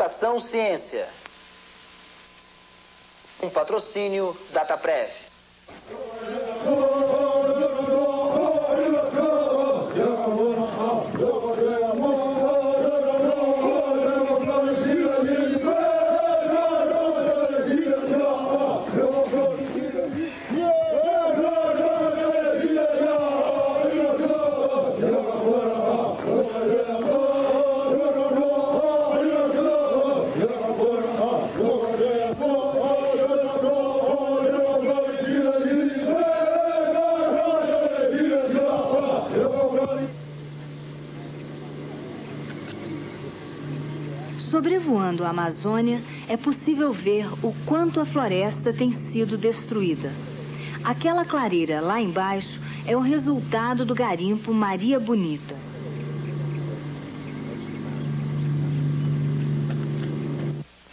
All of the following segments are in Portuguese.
Estação Ciência. Um patrocínio DataPrev. Sobrevoando a Amazônia, é possível ver o quanto a floresta tem sido destruída. Aquela clareira lá embaixo é o resultado do garimpo Maria Bonita.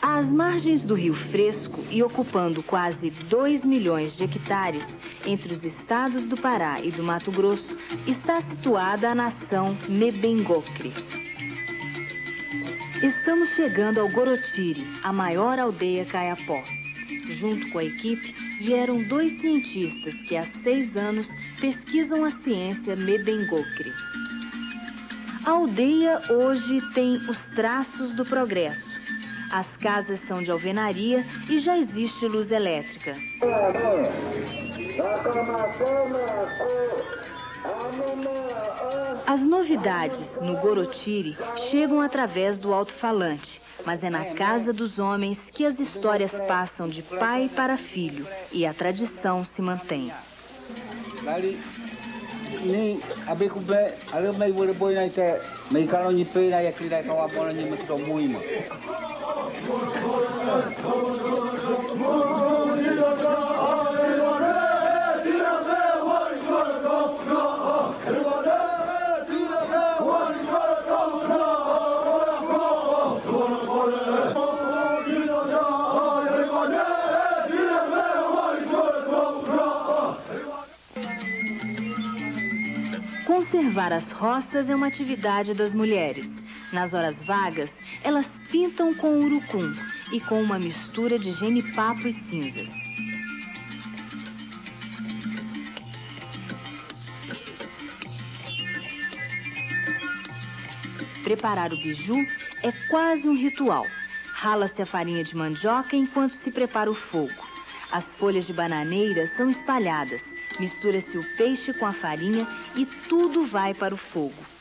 Às margens do Rio Fresco e ocupando quase 2 milhões de hectares entre os estados do Pará e do Mato Grosso, está situada a nação Mebengocre. Estamos chegando ao Gorotiri, a maior aldeia caiapó. Junto com a equipe, vieram dois cientistas que há seis anos pesquisam a ciência Mebengocre. A aldeia hoje tem os traços do progresso. As casas são de alvenaria e já existe luz elétrica. As novidades no Gorotiri chegam através do alto-falante, mas é na casa dos homens que as histórias passam de pai para filho e a tradição se mantém. As roças é uma atividade das mulheres. Nas horas vagas, elas pintam com urucum e com uma mistura de genipapo e cinzas. Preparar o biju é quase um ritual. Rala-se a farinha de mandioca enquanto se prepara o fogo. As folhas de bananeira são espalhadas, mistura-se o peixe com a farinha e tudo vai para o fogo.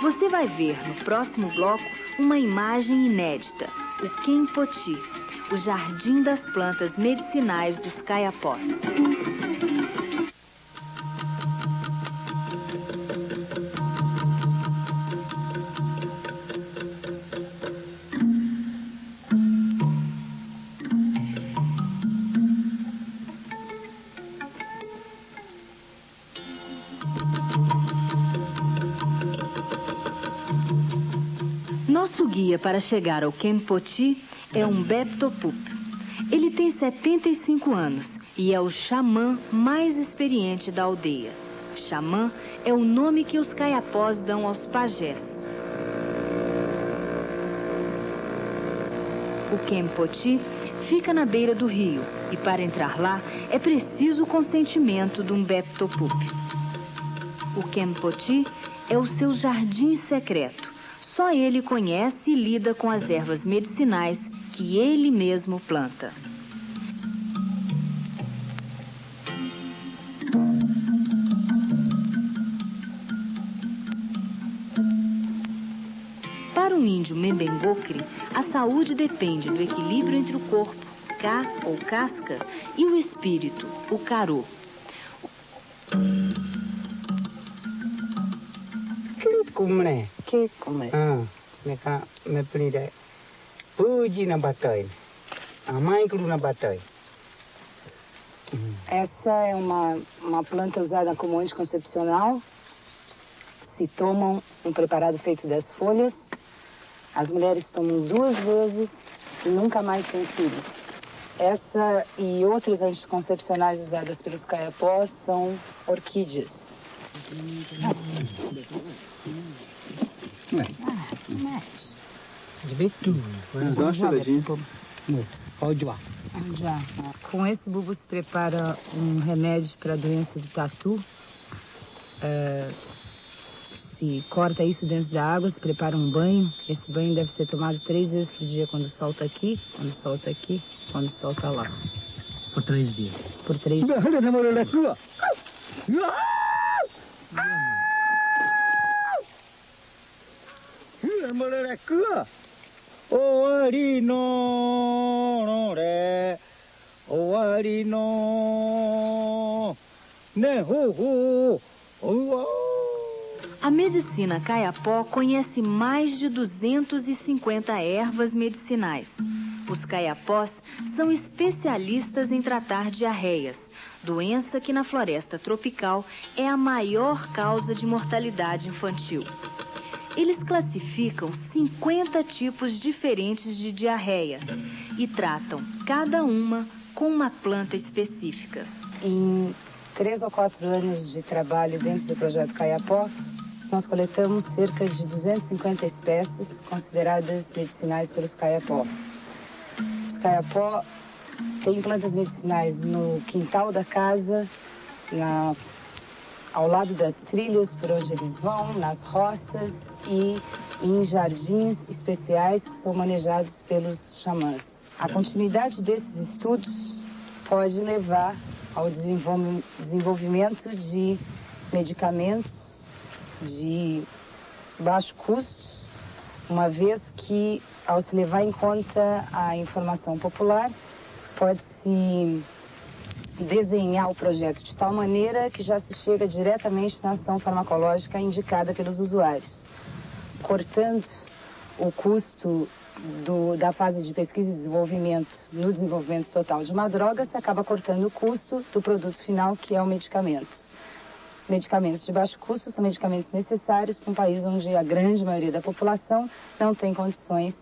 Você vai ver no próximo bloco uma imagem inédita, o Kempoti, o jardim das plantas medicinais dos caiapós. Nosso guia para chegar ao Kempoti é um Beptopup. Ele tem 75 anos e é o xamã mais experiente da aldeia. Xamã é o nome que os caiapós dão aos pajés. O Kempoti fica na beira do rio e para entrar lá é preciso o consentimento de um Beptopup. O Kempoti é o seu jardim secreto. Só ele conhece e lida com as ervas medicinais que ele mesmo planta. Para um índio Membengocre, a saúde depende do equilíbrio entre o corpo, cá ou casca, e o espírito, o carô. Me pli de puji na batai Essa é uma, uma planta usada como anticoncepcional. Se tomam um preparado feito das folhas. As mulheres tomam duas vezes e nunca mais têm filhos. Essa e outras anticoncepcionais usadas pelos caiapós são orquídeas. Com esse bulbo se prepara um remédio para a doença do tatu. É, se corta isso dentro da água, se prepara um banho. Esse banho deve ser tomado três vezes por dia quando solta aqui, quando solta aqui, quando solta lá. Por três dias. Por três dias. A medicina caiapó conhece mais de 250 ervas medicinais. Os caiapós são especialistas em tratar diarreias, doença que na floresta tropical é a maior causa de mortalidade infantil. Eles classificam 50 tipos diferentes de diarreia e tratam cada uma com uma planta específica. Em três ou quatro anos de trabalho dentro do projeto Caiapó, nós coletamos cerca de 250 espécies consideradas medicinais pelos Caiapó. Os Caiapó têm plantas medicinais no quintal da casa, na, ao lado das trilhas por onde eles vão, nas roças e em jardins especiais que são manejados pelos xamãs. A continuidade desses estudos pode levar ao desenvolvimento de medicamentos de baixo custo, uma vez que, ao se levar em conta a informação popular, pode-se desenhar o projeto de tal maneira que já se chega diretamente na ação farmacológica indicada pelos usuários, cortando o custo do- da fase de pesquisa e desenvolvimento no desenvolvimento total de uma droga, se acaba cortando o custo do produto final, que é o medicamento. Medicamentos de baixo custo são medicamentos necessários para um país onde a grande maioria da população não tem condições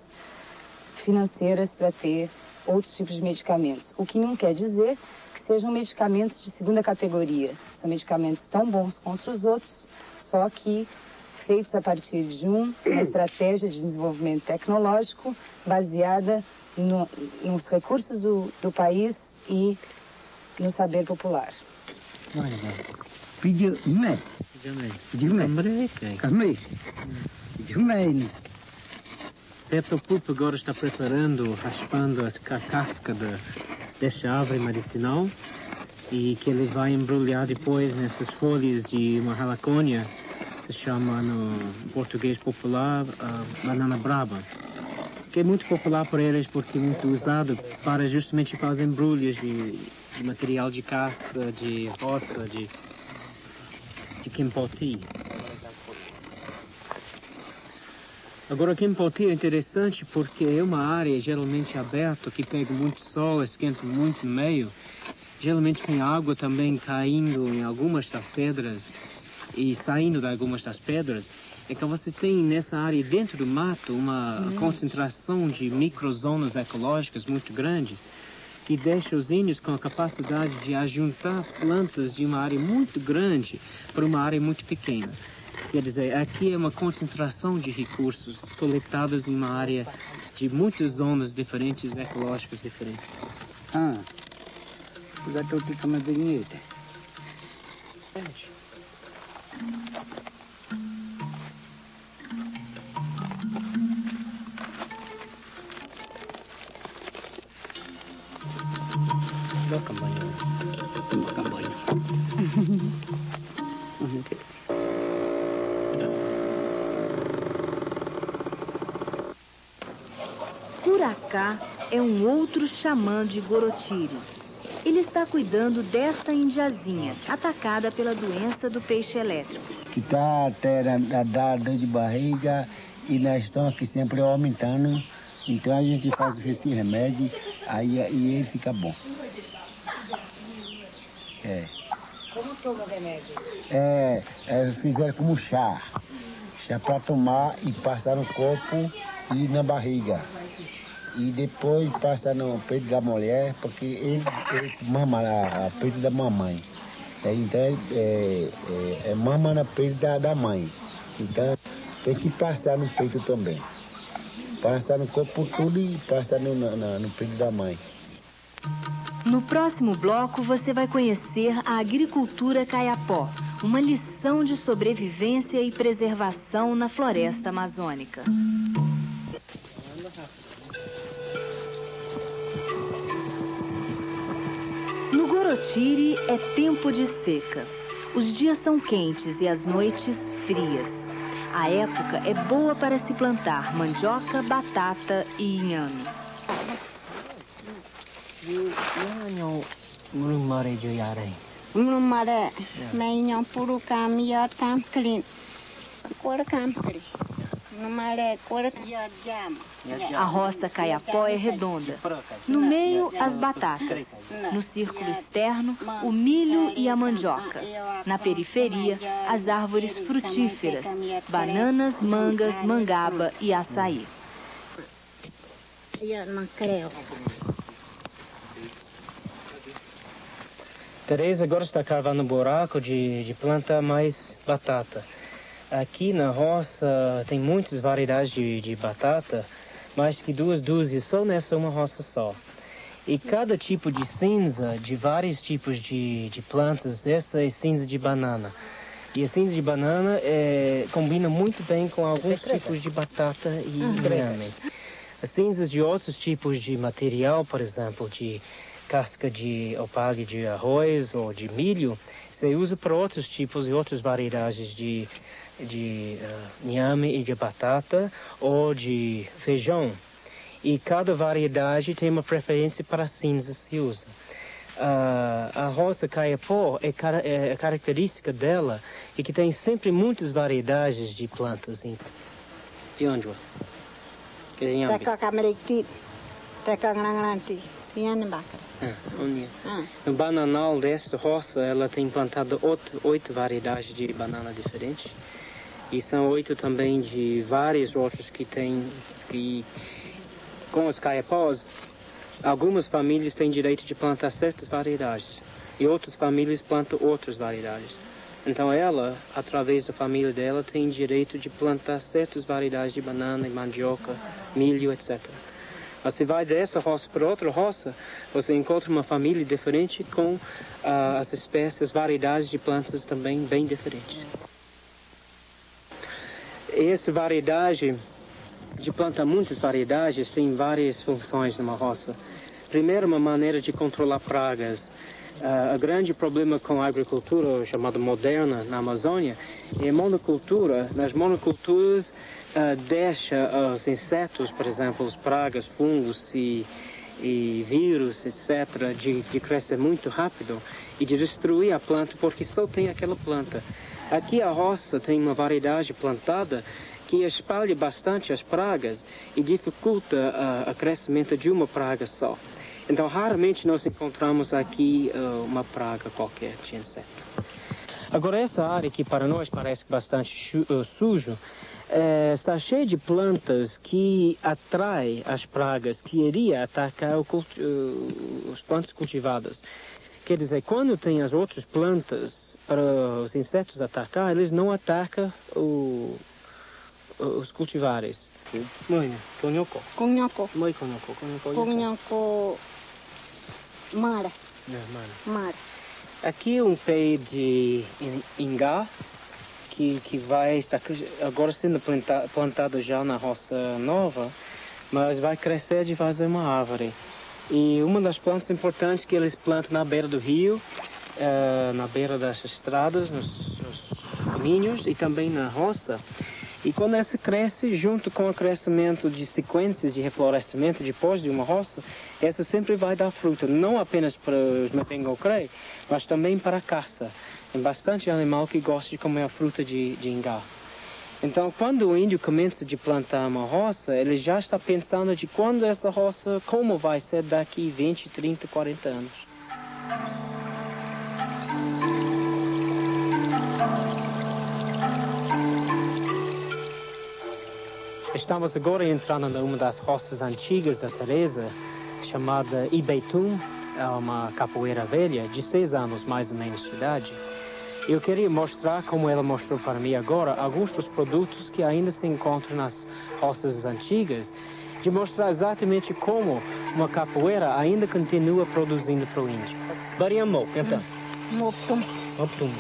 financeiras para ter outros tipos de medicamentos. O que não quer dizer que sejam medicamentos de segunda categoria. São medicamentos tão bons quanto os outros, só que feitos a partir de um, uma estratégia de desenvolvimento tecnológico baseada no- nos recursos do, do país e no saber popular. Pijak ne Jumai. Mereka. Kami Jumai ni Pepe Pup agora está preparando, raspando as- a casca da, desta árvore medicinal e que ele vai embrulhar depois nessas folhas de uma halacônia, se chama no português popular ah, banana brava, que é muito popular por eles porque é muito usado para justamente para as embrulhas de, de material de caça, de roça, de, de quimpoti. Agora aqui em Poti é interessante porque é uma área geralmente aberta que pega muito sol, esquenta muito no meio. Geralmente tem água também caindo em algumas das pedras e saindo de algumas das pedras. É que você tem nessa área dentro do mato uma concentração de microzonas ecológicas muito grandes que deixa os índios com a capacidade de ajuntar plantas de uma área muito grande para uma área muito pequena. Quer dizer, aqui é uma concentração de recursos coletados em uma área de muitas zonas diferentes, ecológicas diferentes. Ha Gato ti kama bengi te Makan Curacá é um outro xamã de Gorotiri. Ele está cuidando desta indiazinha, atacada pela doença do peixe elétrico. Kita tem a dar dor de barriga e nós estamos aqui sempre aumentando. Então a gente faz esse remédio aí e ele fica bom. É. Como toma o remédio? É, é fizeram como chá. chá para tomar e passar no corpo e na barriga. E depois passa no peito da mulher, porque ele, ele mama a, a peito da mamãe. É, então é, é, é, mama no peito da, da mãe. Então tem que passar no peito também. Passar no corpo tudo e passar no, no, no peito da mãe. No próximo bloco, você vai conhecer a agricultura caiapó, uma lição de sobrevivência e preservação na floresta amazônica. No Gorotiri é tempo de seca. Os dias são quentes e as noites frias. A época é boa para se plantar mandioca, batata e inhame. A roça caiapó é redonda. No meio, as batatas. No círculo externo, o milho e a mandioca. Na periferia, as árvores frutíferas, bananas, mangas, mangaba e açaí. Tereza agora está cavando um buraco de, de plantar mais batata. Aqui na roça tem muitas variedades de, de batata, mais que duas dúzias só nessa uma roça só. E cada tipo de cinza de vários tipos de, de plantas, essa é cinza de banana. E a cinza de banana é, combina muito bem com alguns tipos de batata e inhame. As cinzas de outros tipos de material, por exemplo, de casca de opalho de arroz ou de milho, você usa para outros tipos e outras variedades de, de uh, inhame e de batata ou de feijão. E cada variedade tem uma preferência para cinza se usa. Uh, a roça caiapó, é, cara- é, a característica dela é que tem sempre muitas variedades de plantas. em- De onde? Que é ngranganti. Yan bakar. Ah, onde? Ah. No bananal desta roça, ela tem plantado oito, oito variedades de banana diferentes. E são oito também de vários outros que têm, que com os caiapós, algumas famílias têm direito de plantar certas variedades. E outras famílias plantam outras variedades. Então ela, através da família dela, tem direito de plantar certas variedades de banana, mandioca, milho, etc. Mas se vai dessa roça para outra roça, você encontra uma família diferente com ah, as espécies, variedades de plantas também bem diferentes. Essa variedade de plantar muitas variedades tem várias funções numa roça. Primeiro, uma maneira de controlar pragas. Ah, o grande problema com a agricultura chamada moderna na Amazônia é a monocultura. Nas monoculturas, ah, deixa os insetos, por exemplo, as pragas, fungos e, e vírus, etc., de, de crescer muito rápido e de destruir a planta porque só tem aquela planta. Aqui a roça tem uma variedade plantada que espalha bastante as pragas e dificulta ah, o crescimento de uma praga só. Então, raramente nós encontramos aqui ah, uma praga qualquer de inseto. Agora, essa área que para nós parece bastante eh, sujo, eh, está cheia de plantas que atraem as pragas que iria atacar culti- eh, os plantas cultivadas. Quer dizer, quando tem as outras plantas para os insetos atacar, eles não atacam o- os cultivares. Kung nyoko. Muito conhoco, conhoco. Kung nyoko. Mara. Não, mano. Mara. Aqui é um pé de in- ingá que, que vai estar agora sendo planta, plantado já na roça nova, mas vai crescer de fazer uma árvore. E uma das plantas importantes que eles plantam na beira do rio, eh, na beira das estradas, nos, nos caminhos e também na roça. E quando essa cresce, junto com o crescimento de sequências de reflorestamento depois de uma roça, essa sempre vai dar fruta, não apenas para os mepengocré, mas também para a caça. Tem bastante animal que gosta de comer a fruta de, de ingá. Então, quando o índio começa de plantar uma roça, ele já está pensando de quando essa roça, como vai ser daqui 20, 30, 40 anos. Estamos agora entrando numa das roças antigas da Teresa, chamada Ibeitum, é uma capoeira velha, de seis anos mais ou menos de idade. Eu queria mostrar, como ela mostrou para mim agora, alguns dos produtos que ainda se encontram nas roças antigas, de mostrar exatamente como uma capoeira ainda continua produzindo para o índio. Bariamô, então. Mopum. Mopum.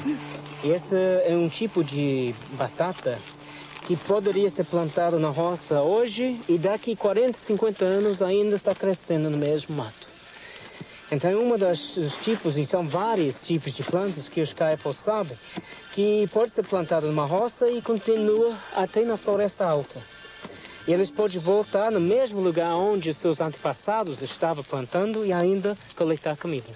Esse é um tipo de batata que poderia ser plantado na roça hoje e daqui 40, 50 anos ainda está crescendo no mesmo mato. Então, um dos tipos, e são vários tipos de plantas que os caipos sabem, que pode ser plantado numa roça e continua até na floresta alta. E eles podem voltar no mesmo lugar onde seus antepassados estavam plantando e ainda coletar comida.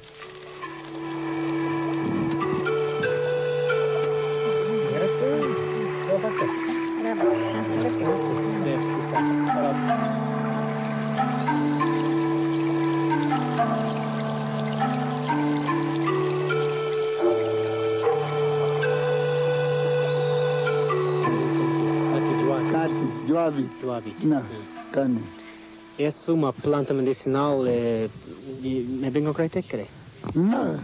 Joabi. Joabi. Não, cane. Essa é uma planta medicinal, é, de, é bem concreta, crê. Não.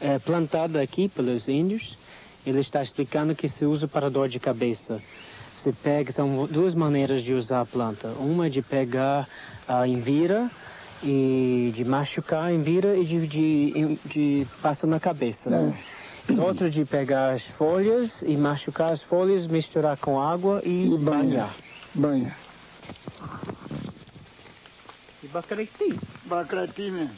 É, é plantada aqui pelos índios. Ele está explicando que se usa para dor de cabeça. Você pega, são duas maneiras de usar a planta. Uma é de pegar a envira e de machucar a envira e de, de, de passar na cabeça. É. Outra de pegar as folhas e machucar as folhas, misturar com água e, E banhar. banhar. Banha. E bacalhau. Bacratina.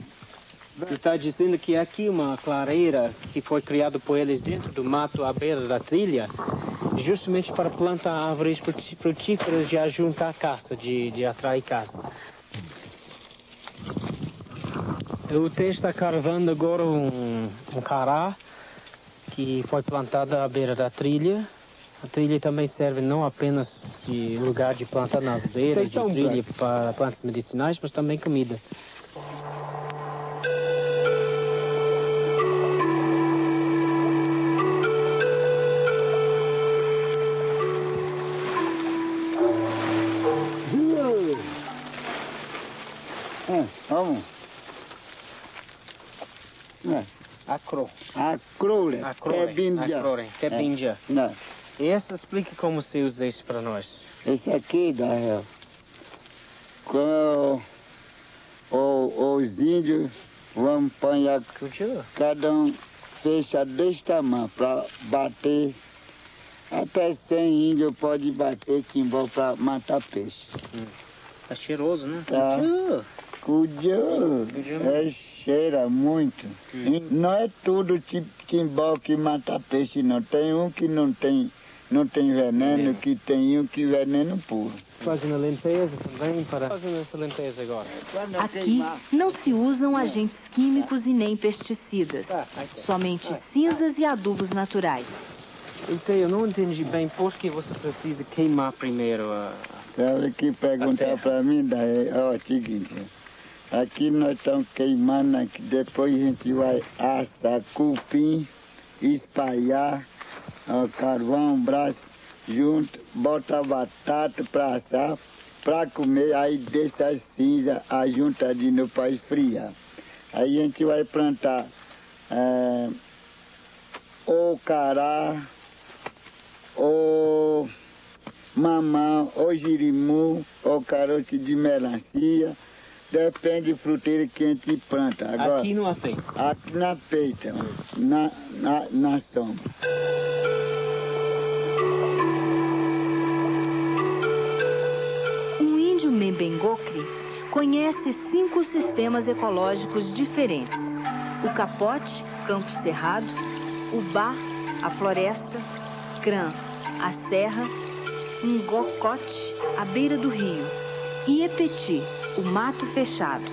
Você está dizendo que aqui uma clareira que foi criada por eles dentro do mato à beira da trilha, justamente para plantar árvores frutíferas de ajuntar caça, de, de atrair caça. O T está carvando agora um, um cará que foi plantado à beira da trilha. A trilha também serve não apenas de lugar de plantar nas beiras de trilha para plantas medicinais, mas também comida. É bindia. Acrore. Que é bindia. Não, E essa explica como se usa isso para nós. esse aqui da real. Quando o- os índios vão apanhar, cada um fecha desse tamanho para bater. Até 100 índios pode bater timbó para matar peixe. Tá cheiroso, né? Tá. Cultura. Cudiu, é cheira muito. E não é tudo tipo timbó que mata peixe, não. Tem um que não tem, não tem veneno, que tem um que veneno puro. Fazendo a limpeza também para... Fazendo essa limpeza agora. Aqui não se usam agentes químicos e nem pesticidas. Tá, aqui. Somente cinzas e adubos naturais. Então, eu não entendi bem por que você precisa queimar primeiro a... Sabe que perguntar para mim, daí, ó, é o seguinte, aqui nós estamos queimando, aqui, depois a gente vai assar cupim, espalhar, ó, carvão, braço junto, bota batata para assar, para comer, aí deixa as cinzas, a junta de novo para esfriar. Aí a gente vai plantar é, o cará, o mamão, ou jirimu, ou caroço de melancia. Depende do fruteiro que a gente planta. Agora, Aqui no apê. aqui na peita, na, na, na sombra. Um índio Membengocre conhece cinco sistemas ecológicos diferentes: o capote, campo cerrado, o bar, a floresta, crã, a serra, um gocote, a beira do rio, e epeti, o mato fechado.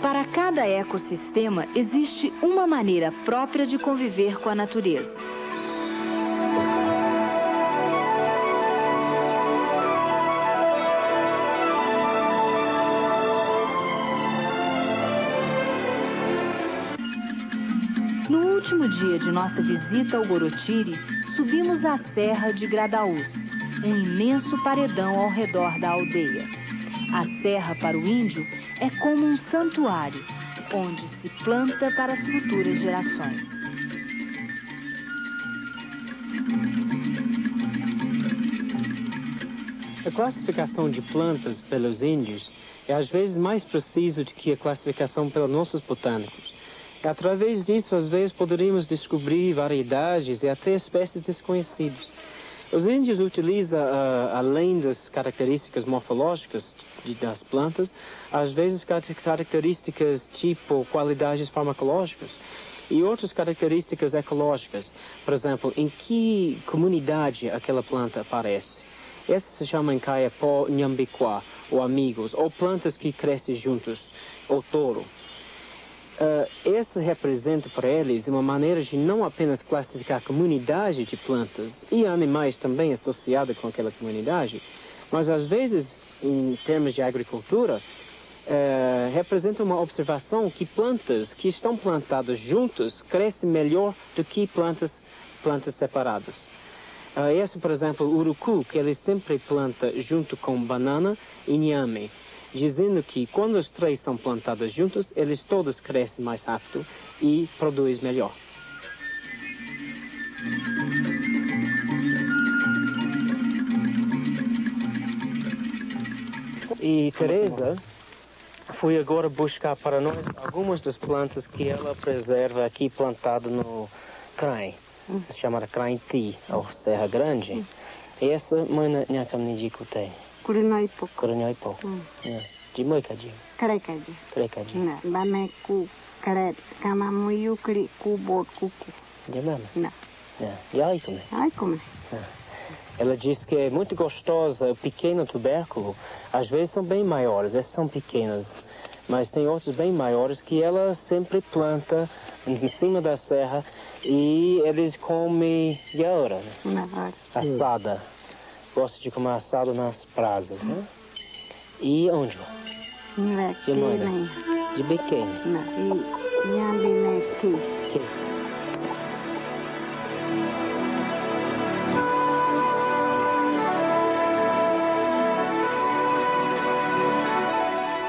Para cada ecossistema existe uma maneira própria de conviver com a natureza. No último dia de nossa visita ao Gorotiri, subimos a Serra de Gradaús, um imenso paredão ao redor da aldeia. A serra para o índio é como um santuário, onde se planta para as futuras gerações. A classificação de plantas pelos índios é às vezes mais preciso do que a classificação pelos nossos botânicos. Através disso, às vezes poderíamos descobrir variedades e até espécies desconhecidas. Os índios utilizam, uh, além das características morfológicas de, das plantas, às vezes características tipo qualidades farmacológicas e outras características ecológicas. Por exemplo, em que comunidade aquela planta aparece. Essas se chamam caiapó nhambiquá, ou amigos, ou plantas que crescem juntos, ou touro. Uh, esse representa para eles uma maneira de não apenas classificar a comunidade de plantas e animais também associados com aquela comunidade, mas às vezes, em termos de agricultura, uh, representa uma observação que plantas que estão plantadas juntas crescem melhor do que plantas, plantas separadas. Uh, esse, por exemplo, o urucu, que ele sempre planta junto com banana e inhame dizendo que quando os três são plantados juntos, eles todos crescem mais rápido e produzem melhor. E Teresa foi agora buscar para nós algumas das plantas que ela preserva aqui plantado no Crain. Se chama Crain Ti, ou Serra Grande. E essa mãe não tem. Kurinaipo. Kurinaipo. Mm. Yeah. Jimoy kaji. Kare kaji. Kare kaji. Na, bame ku kare kama muyu kri ku bot kuku. Jamama. Na. Yeah. E aí como? Ai como? Ela diz que é muito gostosa, o pequeno tubérculo, às vezes são bem maiores, essas são pequenas, mas tem outros bem maiores que ela sempre planta em cima da serra e eles comem yaura, né? assada gosta de comer assado nas brasas, né? E onde? De mãe. De pequeno. E nhambineki.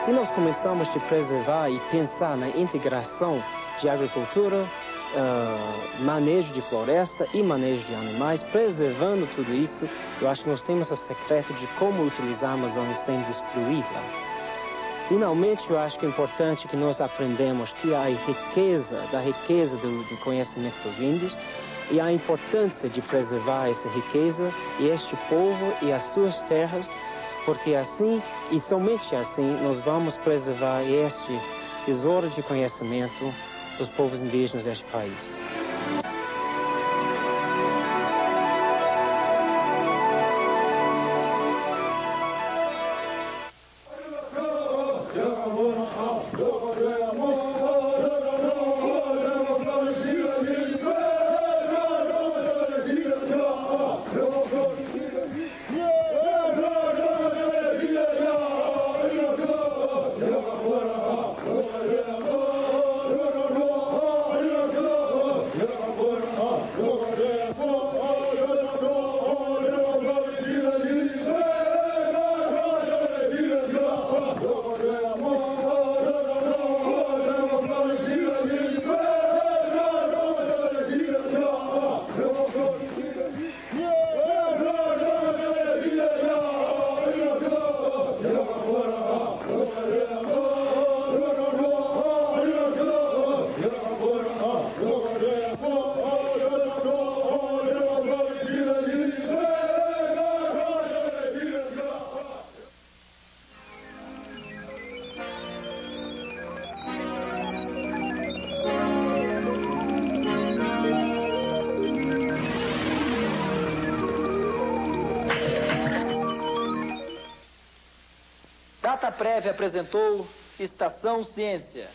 Se nós começamos a preservar e pensar na integração de agricultura, uh, manejo de floresta e manejo de animais, preservando tudo isso, eu acho que nós temos o secreto de como utilizar a Amazônia sem destruí-la. Finalmente, eu acho que é importante que nós aprendamos que a riqueza, da riqueza do, do conhecimento dos índios e a importância de preservar essa riqueza e este povo e as suas terras, porque assim e somente assim nós vamos preservar este tesouro de conhecimento dos povos indígenas deste país. Prévia apresentou Estação Ciência.